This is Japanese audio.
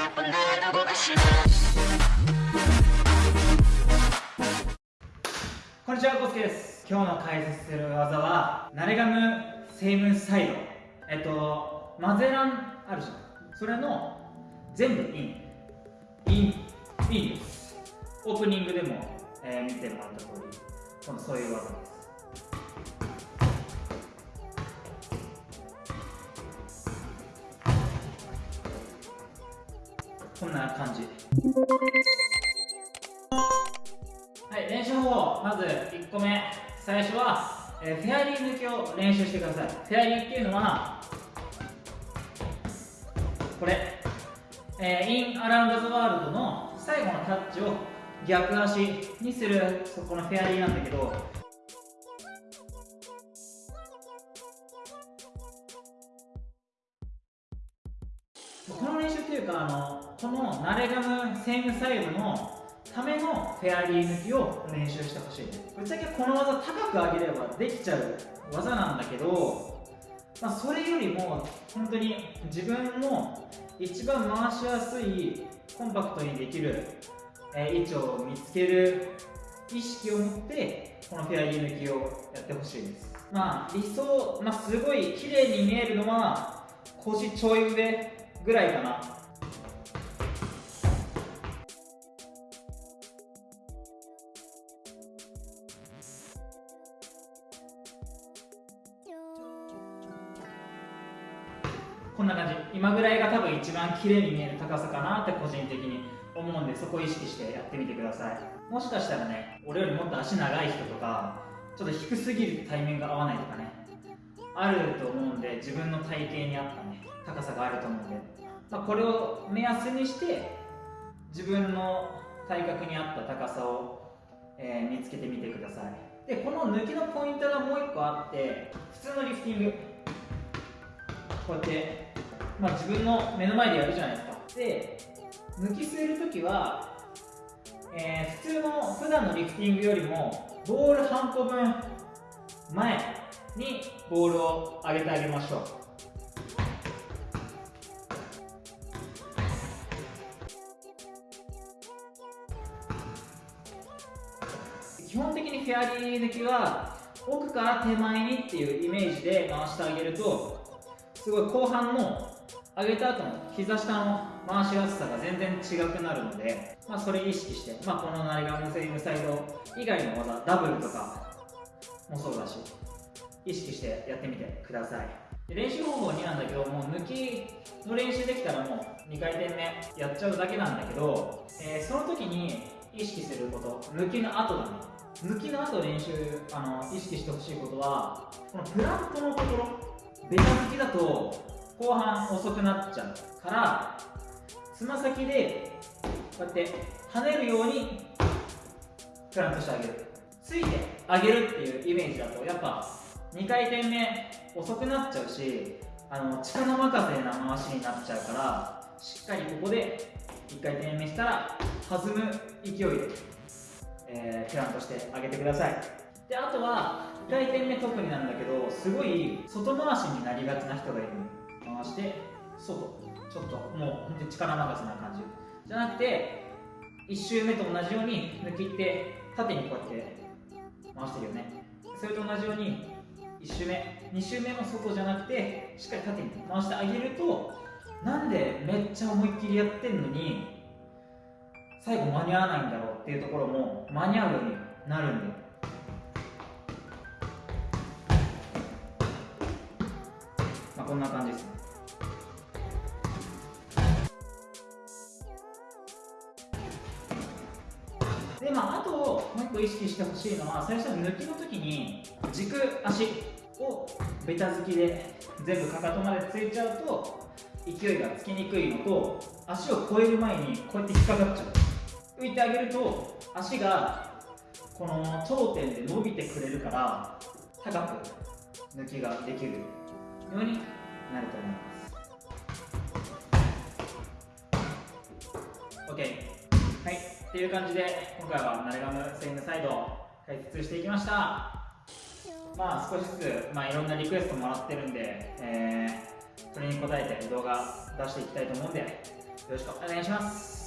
こんにちは、コスケです。今日の解説する技はナレガムセイムサイド。えっとマゼランあるじゃん。それの全部インインインです。オープニングでも、えー、見てもらった通りこのそういう技です。こんな感じ。はい練習方法まず1個目。最初は、えー、フェアリー抜きを練習してください。フェアリーっていうのはこれ、えー、インアラウンド・ザ・ワールドの最後のタッチを逆足にするそこのフェアリーなんだけど。この練習っていうかあのこのナレガムセイムサイドのためのフェアリー抜きを練習してほしい。ねぶっちゃけこの技高く上げればできちゃう技なんだけど、まあ、それよりも本当に自分の一番回しやすいコンパクトにできる、え位置を見つける意識を持ってこのフェアリー抜きをやってほしいです。まあ理想、まあ、すごい綺麗に見えるのは腰ちょい上ぐらいかな。こんな感じ。今ぐらいが多分一番綺麗に見える高さかなって個人的に思うんでそこを意識してやってみてください。もしかしたらね俺よりもっと足長い人とかちょっと低すぎる対面が合わないとかねあると思うんで自分の体型に合ったね高さがあると思うんで、まあ、これを目安にして自分の体格に合った高さを、えー、見つけてみてください。でこの抜きのポイントがもう1個あって普通のリフティング。こうやって、まあ、自分の目の前でやるじゃないですか。で抜き据えるときは、えー、普通の普段のリフティングよりもボール半個分前にボールを上げてあげましょう。基本的にフェアリー抜きは奥から手前にっていうイメージで回してあげるとすごい後半の上げた後の膝下の回しやすさが全然違くなるので、まあ、それ意識して、まあ、このナイガムセイムサイド以外の技ダブルとかもそうだし意識してやってみてください。練習方法2なんだけどもう抜きの練習できたらもう2回転目やっちゃうだけなんだけど、えー、その時に意識すること抜きの後だね。抜きの後練習あの意識してほしいことはこのプラントのところベタ抜きだと後半遅くなっちゃうからつま先でこうやって跳ねるようにプラントしてあげる。ついてあげるっていうイメージだとやっぱ2回転目遅くなっちゃうしあの力任せな回しになっちゃうからしっかりここで1回転目したら弾む勢いでえー、プランとしてあげてください。であとは2回転目特になんだけどすごい外回しになりがちな人がいる回して外。ちょっともう本当に力任せな感じ。じゃなくて1周目と同じように抜きって縦にこうやって回してるよね。それと同じように1周目。2周目も外じゃなくてしっかり縦に回してあげるとなんでめっちゃ思いっきりやってんのに最後間に合わないんだろうっていうところも間に合うようになるんでまあこんな感じですね。でまああともう一個意識してほしいのは最初の抜きの時に軸足をベタ付きで全部かかとまでついちゃうと勢いがつきにくいのと足を越える前にこうやって引っかかっちゃう。浮いてあげると足がこの頂点で伸びてくれるから高く抜きができるようになると思います。OK はい。っていう感じで今回はナレガムスイングサイド解説していきました。まあ少しずつ、まあ、いろんなリクエストもらってるんで、えーそれに応えて動画出していきたいと思うんでよろしくお願いします。